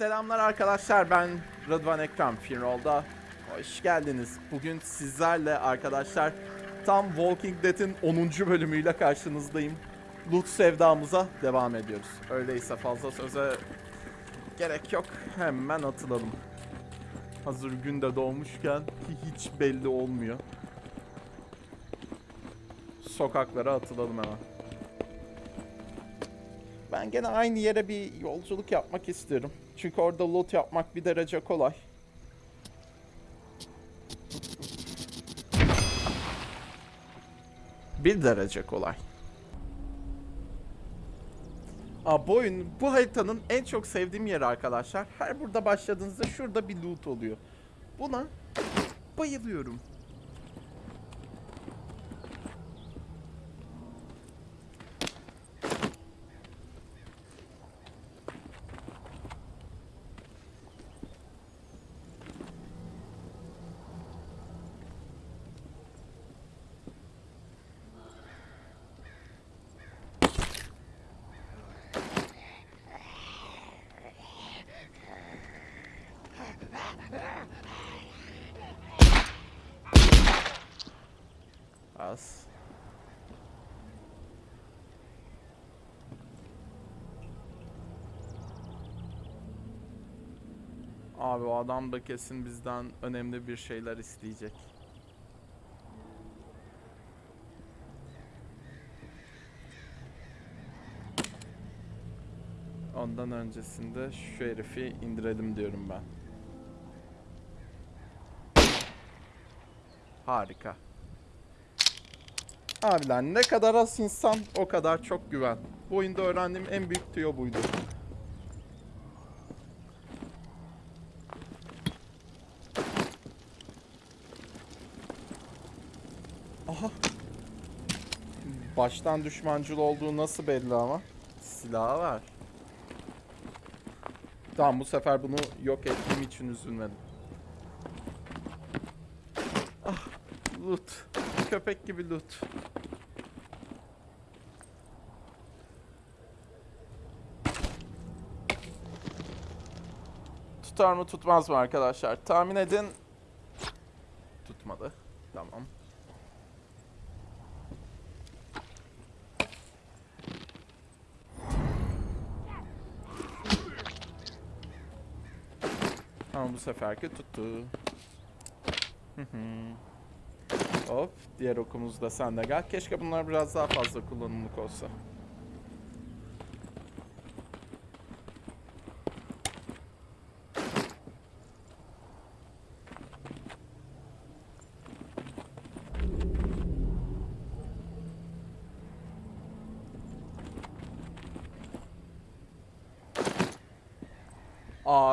Selamlar arkadaşlar ben Rıdvan Ekrem Finroll'da Hoş geldiniz. Bugün sizlerle arkadaşlar tam Walking Dead'in 10. bölümüyle karşınızdayım. Loot sevdamıza devam ediyoruz. Öyleyse fazla söze gerek yok. Hemen atılalım. Hazır günde doğmuşken hiç belli olmuyor. Sokaklara atılalım hemen. Ben gene aynı yere bir yolculuk yapmak istiyorum. Çünkü orada loot yapmak bir derece kolay. Bir derece kolay. Aa, bu oyun, bu haritanın en çok sevdiğim yeri arkadaşlar. Her burada başladığınızda şurada bir loot oluyor. Buna bayılıyorum. Az. Abi o adam da kesin bizden önemli bir şeyler isteyecek. Ondan öncesinde şu herifi indirelim diyorum ben. Harika. Abiler ne kadar az insan o kadar çok güven. Bu oyunda öğrendiğim en büyük tüyo buydu. Aha. Baştan düşmancıl olduğu nasıl belli ama? Silahı var. Tamam bu sefer bunu yok ettiğim için üzülmedim. Ah, loot. Köpek gibi loot. Tutar mı tutmaz mı arkadaşlar? Tahmin edin. Tutmadı. Tamam. Ama bu seferki tuttu. Hop, diğer okumuz da sende gel. Keşke bunlar biraz daha fazla kullanımlık olsa.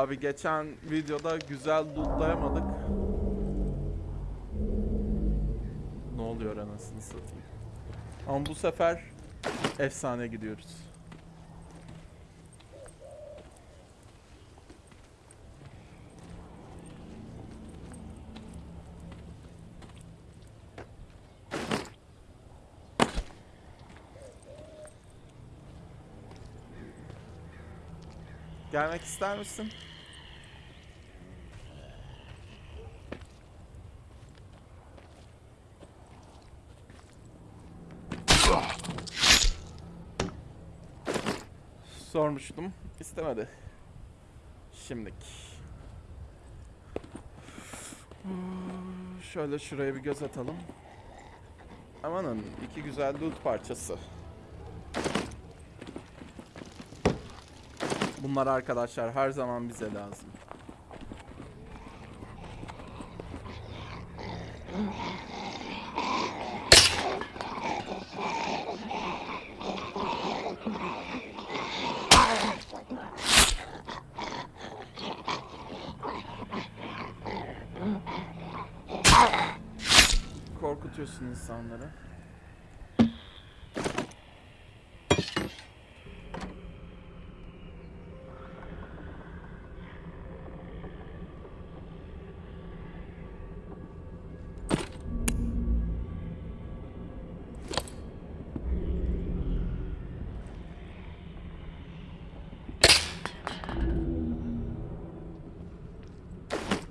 Abi geçen videoda güzel lootlayamadık. Ne oluyor anasını satayım. Ama bu sefer efsane gidiyoruz. Gelmek ister misin? Sormuştum. istemedi. Şimdilik. Şöyle şuraya bir göz atalım. Amanın iki güzel loot parçası. Bunlar arkadaşlar her zaman bize lazım. soundları.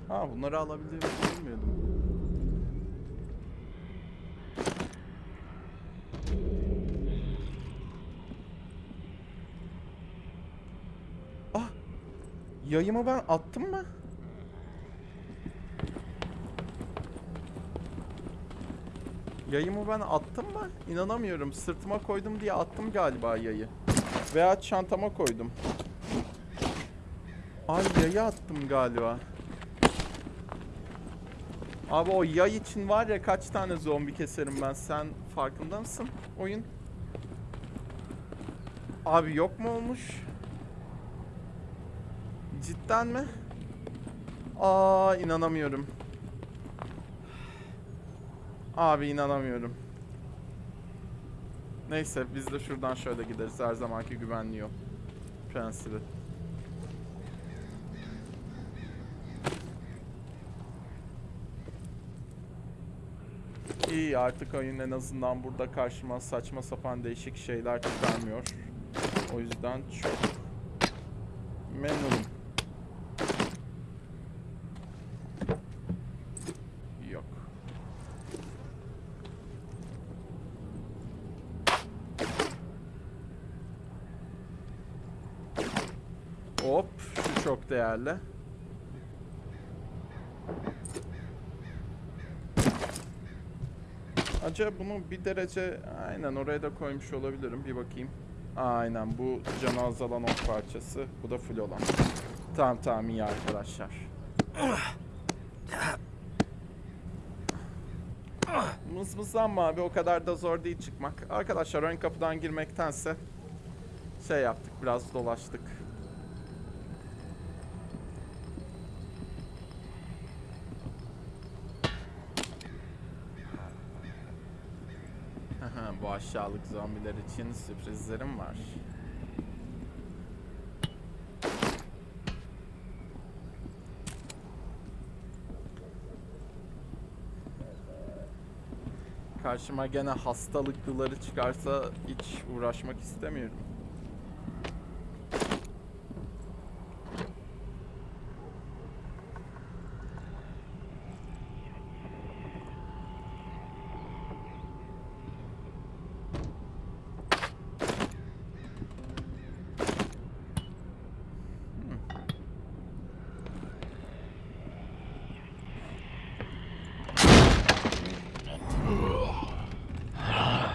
Ha bunları alabilir bilmiyordum. Yayımı ben attım mı? Yayımı ben attım mı? İnanamıyorum. Sırtıma koydum diye attım galiba yayı. Veya çantama koydum. Ay yayı attım galiba. Abi o yay için var ya kaç tane zombi keserim ben. Sen farkında mısın oyun? Abi yok mu olmuş? Cidden mi? Aa inanamıyorum. Abi inanamıyorum. Neyse biz de şuradan şöyle gideriz. Her zamanki güvenli yol. Prensibi. İyi artık oyun en azından burada karşıma saçma sapan değişik şeyler çıkarmıyor. O yüzden çok memnunum. Yok. Hop, şu çok değerli. Acaba bunu bir derece aynen oraya da koymuş olabilirim. Bir bakayım. Aynen bu canı azalan ok parçası. Bu da full olan. Tamam tamam iyi arkadaşlar. Mızmızlanma abi o kadar da zor değil çıkmak. Arkadaşlar ön kapıdan girmektense şey yaptık biraz dolaştık. Aha, Bu aşağılık zombiler için sürprizlerim var. Karşıma gene hastalıklıları çıkarsa hiç uğraşmak istemiyorum.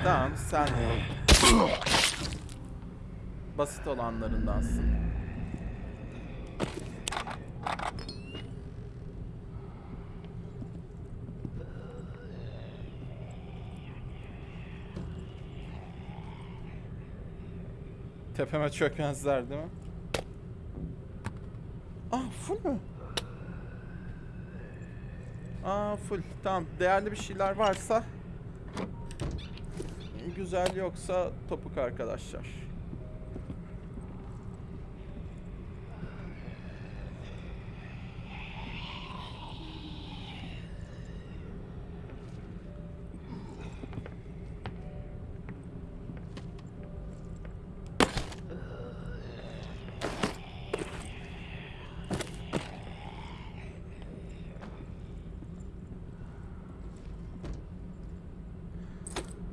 Tamam sen basit olanlarındansın. Tepeme çökmezler değil mi? Ah full mü? Aa full. Tamam. Değerli bir şeyler varsa güzel yoksa topuk arkadaşlar.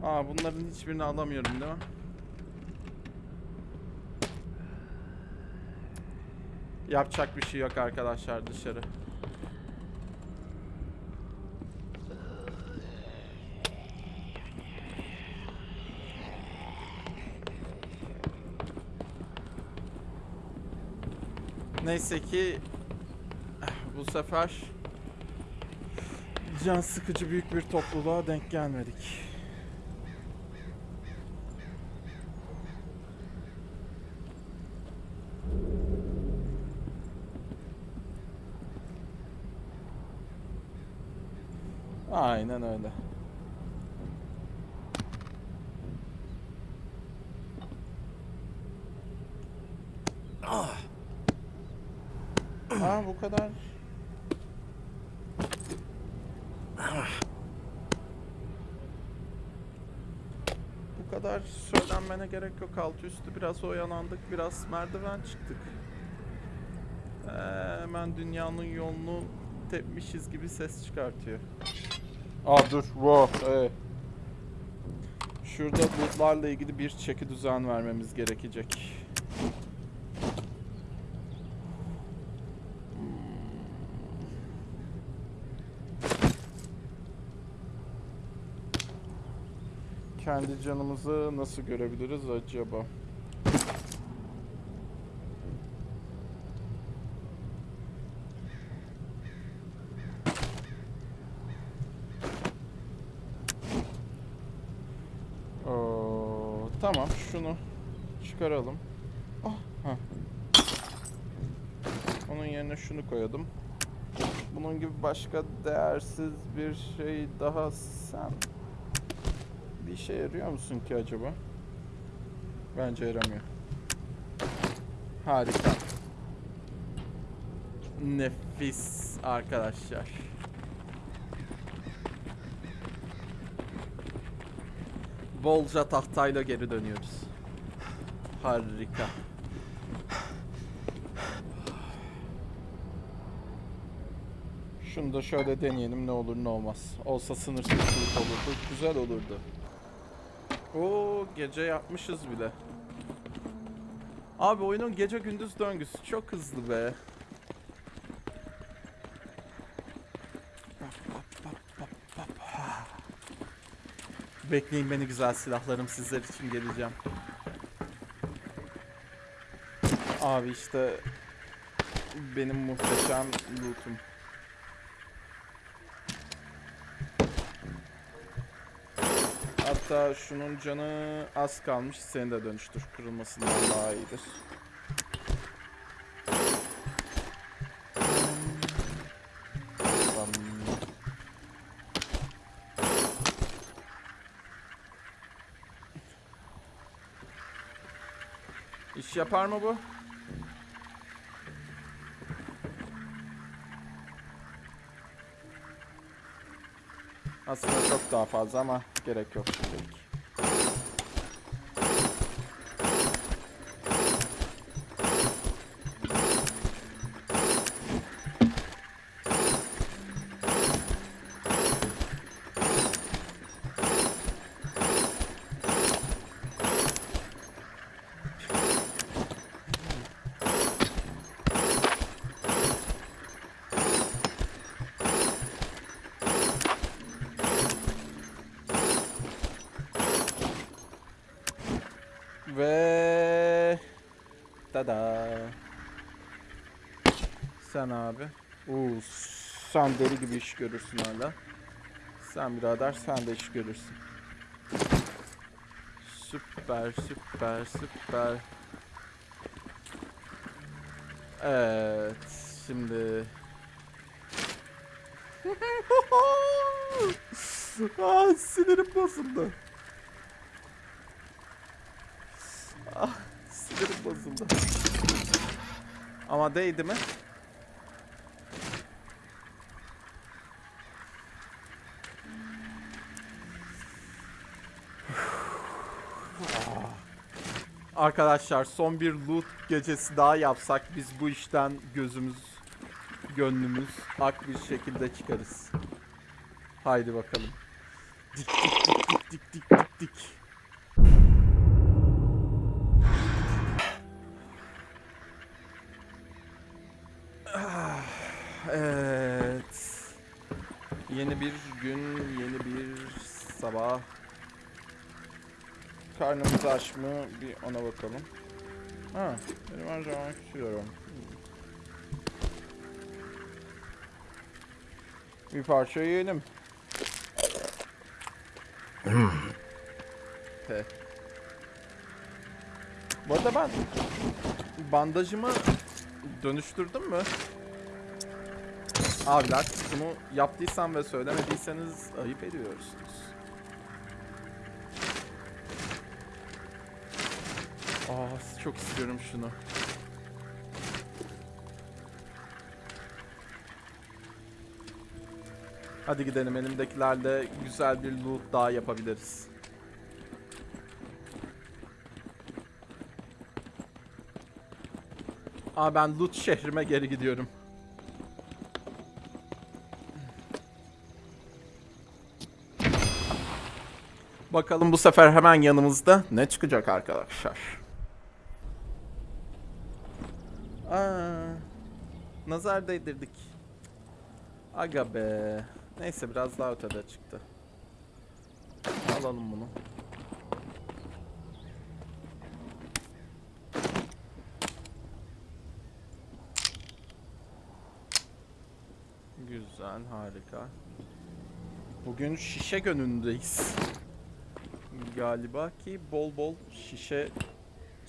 Aa bunların hiçbirini alamıyorum değil mi? Yapacak bir şey yok arkadaşlar dışarı. Neyse ki bu sefer can sıkıcı büyük bir topluluğa denk gelmedik. Aynen öyle. Aa bu kadar. Bu kadar söylenmene gerek yok. Altı üstü biraz oyalandık. Biraz merdiven çıktık. Ee, hemen dünyanın yolunu tepmişiz gibi ses çıkartıyor. Aa dur. Wow. Evet. Şurada lootlarla ilgili bir çeki düzen vermemiz gerekecek. Kendi canımızı nasıl görebiliriz acaba? Oo, tamam şunu çıkaralım. Ha. Onun yerine şunu koyalım. Bunun gibi başka değersiz bir şey daha sen bir işe yarıyor musun ki acaba? Bence yaramıyor. Harika. Nefis arkadaşlar. Bolca tahtayla geri dönüyoruz. Harika. Şunu da şöyle deneyelim ne olur ne olmaz. Olsa sınırsızlık olurdu. Güzel olurdu. Oo gece yapmışız bile. Abi oyunun gece gündüz döngüsü çok hızlı be. Bekleyin beni güzel silahlarım sizler için geleceğim. Abi işte benim muhteşem loot'um. Hatta şunun canı az kalmış. Seni de dönüştür. Kırılmasından daha iyidir. İş yapar mı bu? Aslında çok daha fazla ama gerek yok şimdilik. Tada. Sen abi. Uuu sen deli gibi iş görürsün hala. Sen birader sen de iş görürsün. Süper süper süper. Evet şimdi. ah sinirim bozuldu. Ah, sinirim bozuldu. Ama değdi mi? Arkadaşlar son bir loot gecesi daha yapsak biz bu işten gözümüz, gönlümüz ak bir şekilde çıkarız. Haydi bakalım. Dik dik dik dik dik dik dik Karnımız aç mı? Bir ona bakalım. Ha, benim her zaman. Bir parça yiyelim. He. Bu arada ben bandajımı dönüştürdüm mü? Abiler bunu yaptıysam ve söylemediyseniz ayıp ediyorsunuz. Aa çok istiyorum şunu. Hadi gidelim elimdekilerle güzel bir loot daha yapabiliriz. Aa ben loot şehrime geri gidiyorum. Bakalım bu sefer hemen yanımızda ne çıkacak arkadaşlar. Aa, nazar değdirdik. Aga be. Neyse biraz daha ötede çıktı. Alalım bunu. Güzel, harika. Bugün şişe gönündeyiz. Galiba ki bol bol şişe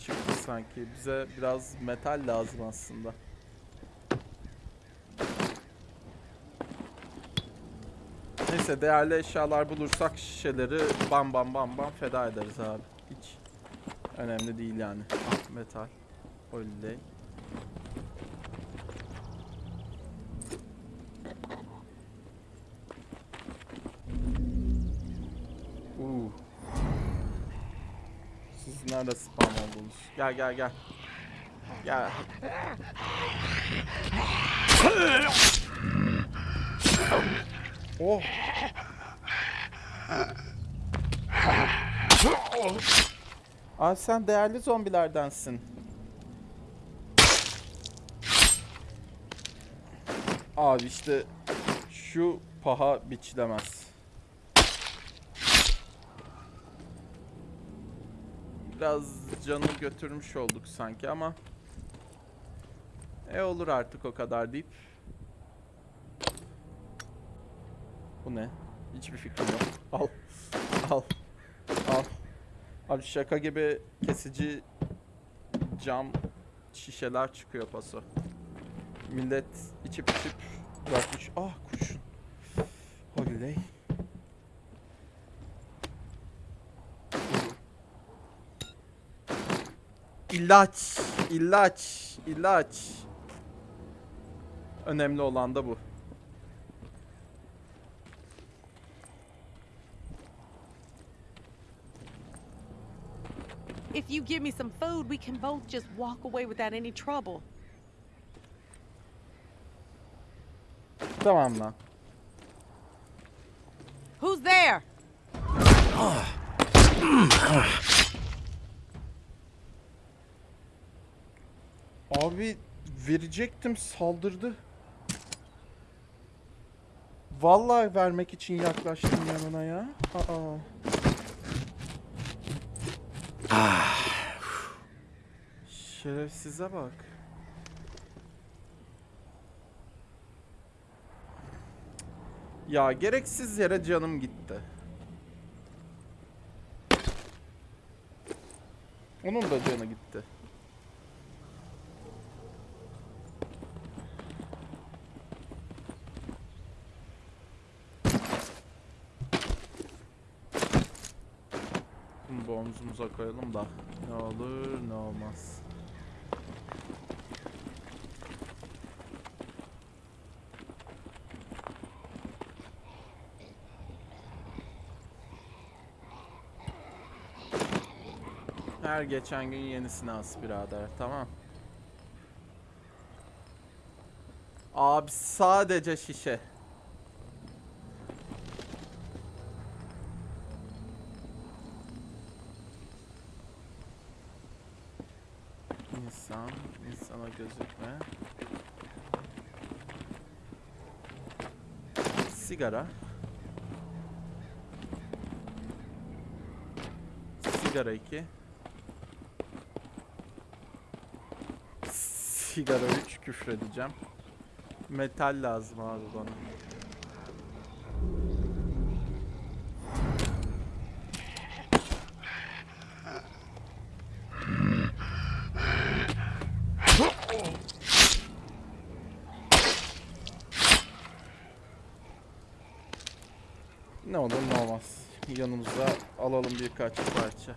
çıktı sanki. Bize biraz metal lazım aslında. Neyse değerli eşyalar bulursak şişeleri bam bam bam bam feda ederiz abi. Hiç önemli değil yani. Ah metal. Oley. Uuu. Siz nerede oldunuz? Gel gel gel. Gel. Oh. Abi sen değerli zombilerdensin. Abi işte şu paha biçilemez. Biraz canı götürmüş olduk sanki ama e olur artık o kadar deyip Bu ne? Hiçbir fikrim yok. Al. Al. Al. Abi şaka gibi kesici cam şişeler çıkıyor paso. Millet içip içip bırakmış. Ah kurşun. Oley. İlaç, ilaç, ilaç. Önemli olan da bu. If you give me some food, we can both just walk away without any trouble. Tamam lan. Who's there? Abi verecektim saldırdı. Vallahi vermek için yaklaştım yanına ya. Aa. Şerefsize bak. Ya gereksiz yere canım gitti. Onun da canı gitti. Bunu omzumuza koyalım da ne olur ne olmaz. Her geçen gün yenisini as birader tamam. Abi sadece şişe. Sigara. Sigara 2. Sigara 3 küfredeceğim. Metal lazım abi bana. Ne olur ne olmaz. Yanımıza alalım birkaç parça.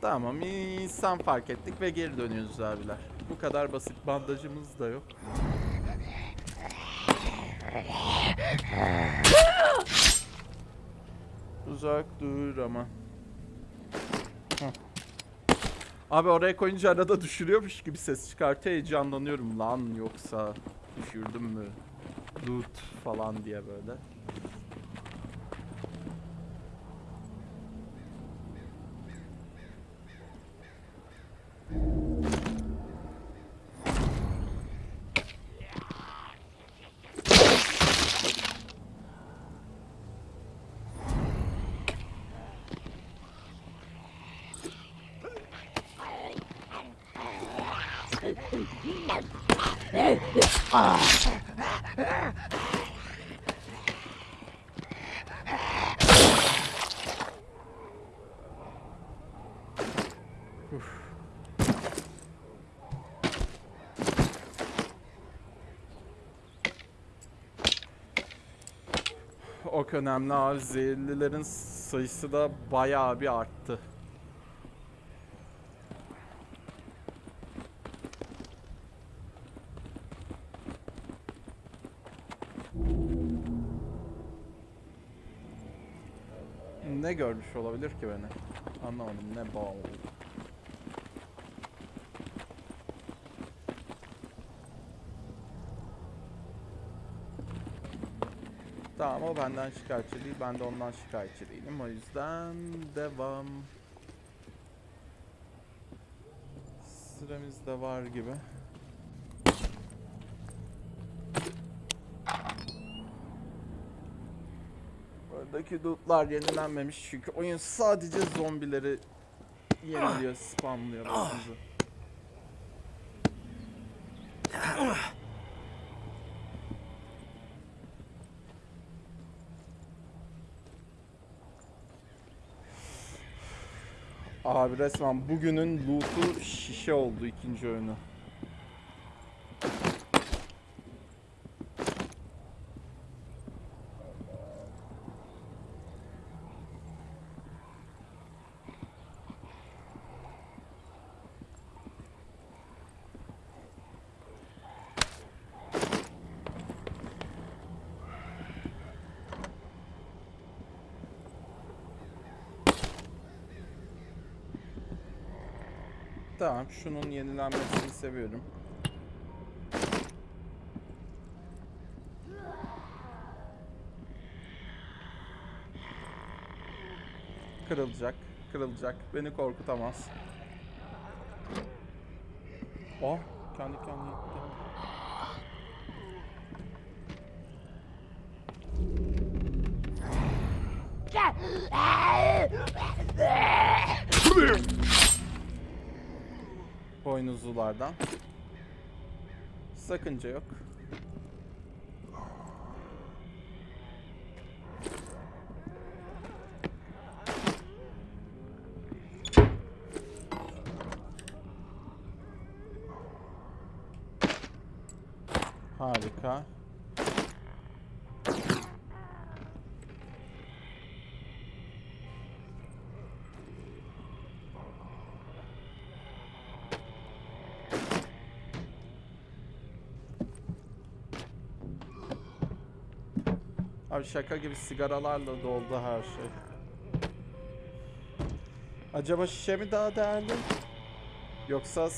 Tamam insan fark ettik ve geri dönüyoruz abiler. Kadar basit bandajımız da yok. Uzak dur ama. Abi oraya koyunca arada düşürüyormuş gibi ses çıkartıyor heyecanlanıyorum lan yoksa düşürdüm mü loot falan diye böyle. Ok önemli abi. Zehirlilerin sayısı da bayağı bir arttı. Ne görmüş olabilir ki beni? Anlamadım. Ne bal? Tamam o benden şikayetçi değil. Ben de ondan şikayetçi değilim. O yüzden devam. Süremiz de var gibi. Buradaki lootlar yenilenmemiş çünkü oyun sadece zombileri yeniliyor, spamlıyor bizi. Abi resmen bugünün loot'u şişe oldu ikinci oyunu. Tamam, şunun yenilenmesini seviyorum. Kırılacak, kırılacak. Beni korkutamaz. Oh, kendi kendine gitti. Boynuzlulardan. Sakınca yok. Harika. Abi şaka gibi sigaralarla doldu her şey. Acaba şişe mi daha değerli? Yoksa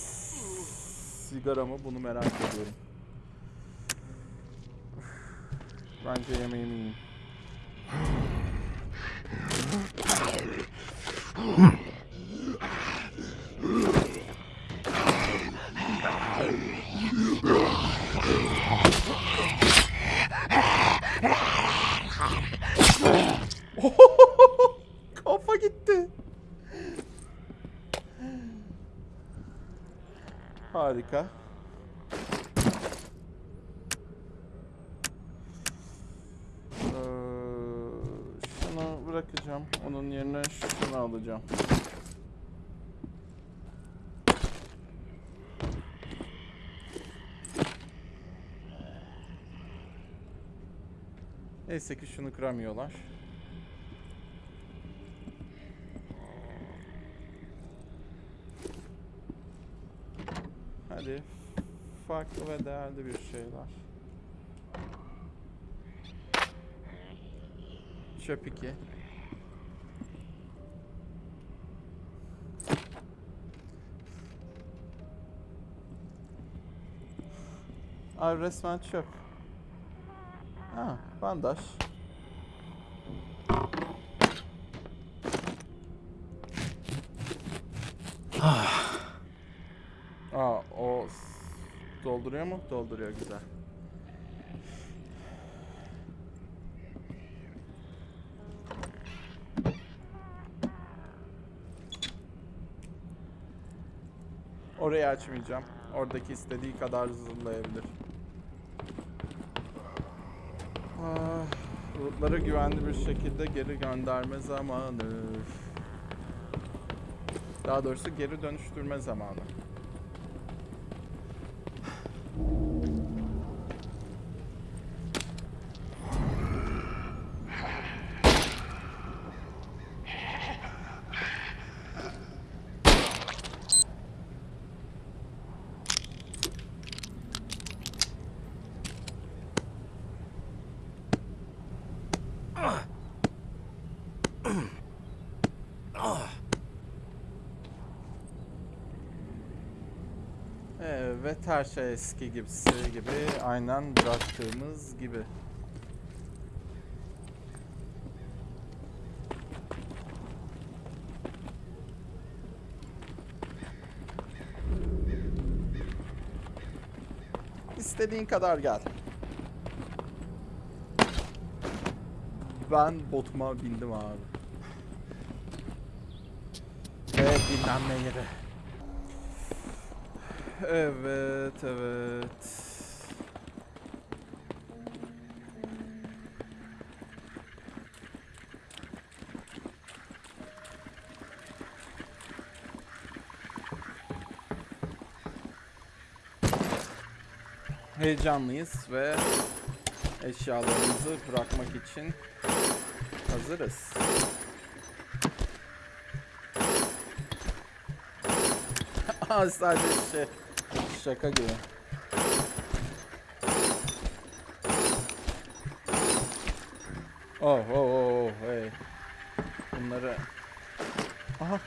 sigara mı? Bunu merak ediyorum. Bence yemeğimi yiyeyim. Kafa gitti. Harika. Ee, şunu bırakacağım. Onun yerine şunu alacağım. Neyse ki şunu kıramıyorlar. Hadi Hadi. Farklı ve değerli bir şeyler. Çöp 2. Ay resmen çöp. Ha, bandaj. Aa, o s- dolduruyor mu? Dolduruyor güzel. Orayı açmayacağım. Oradaki istediği kadar zırlayabilir. Ah, Lootları güvenli bir şekilde geri gönderme zamanı. Daha doğrusu geri dönüştürme zamanı. Evet her şey eski gibisi gibi aynen bıraktığımız gibi. İstediğin kadar gel. Ben botuma bindim abi. Ve dinlenme yeri. Evet, evet. Heyecanlıyız ve eşyalarımızı bırakmak için hazırız. Sadece şey, şaka gibi. Oh oh oh oh hey. Bunları Aha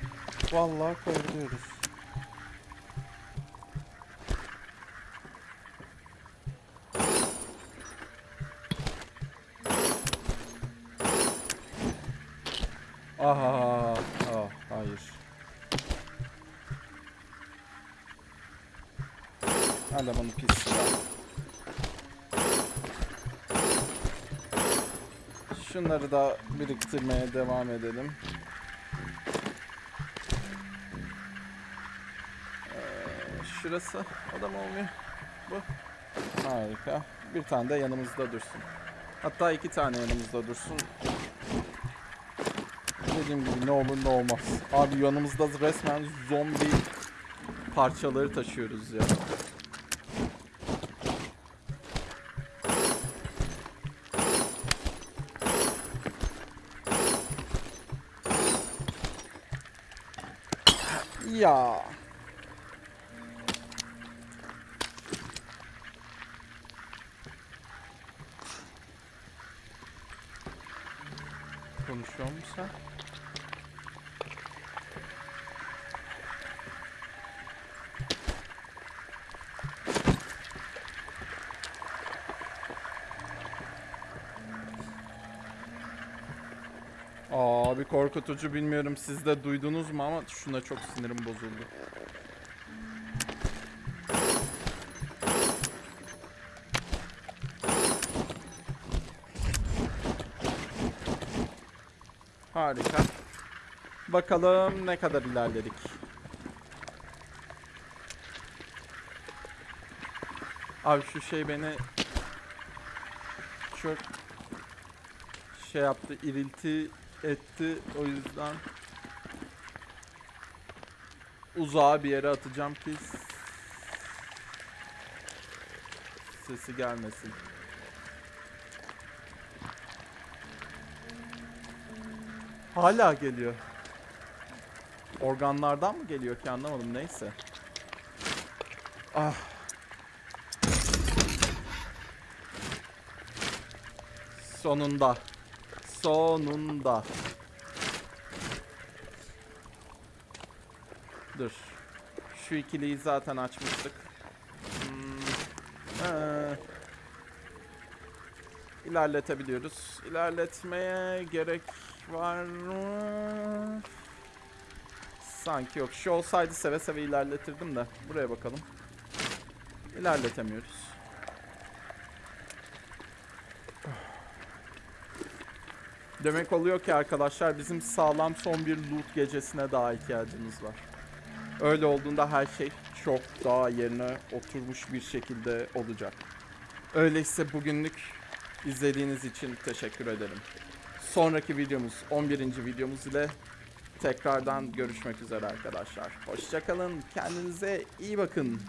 vallahi koyuyoruz. Şunları da biriktirmeye devam edelim. Ee, şurası adam olmuyor. Bu. Harika. Bir tane de yanımızda dursun. Hatta iki tane yanımızda dursun. Dediğim gibi ne olur ne olmaz. Abi yanımızda resmen zombi parçaları taşıyoruz ya. Ya. Konuşuyor musun sen? Korkutucu bilmiyorum siz de duydunuz mu ama şuna çok sinirim bozuldu. Harika. Bakalım ne kadar ilerledik. Abi şu şey beni çok şey yaptı, irilti etti. O yüzden uzağa bir yere atacağım ki sesi gelmesin. Hala geliyor. Organlardan mı geliyor ki anlamadım neyse. Ah. Sonunda. Sonunda. Dur. Şu ikiliyi zaten açmıştık. Hmm. ee, İlerletebiliyoruz. İlerletmeye gerek var mı? Sanki yok. Şu olsaydı seve seve ilerletirdim de. Buraya bakalım. İlerletemiyoruz. Demek oluyor ki arkadaşlar bizim sağlam son bir loot gecesine daha ihtiyacımız var. Öyle olduğunda her şey çok daha yerine oturmuş bir şekilde olacak. Öyleyse bugünlük izlediğiniz için teşekkür ederim. Sonraki videomuz 11. videomuz ile tekrardan görüşmek üzere arkadaşlar. Hoşçakalın. Kendinize iyi bakın.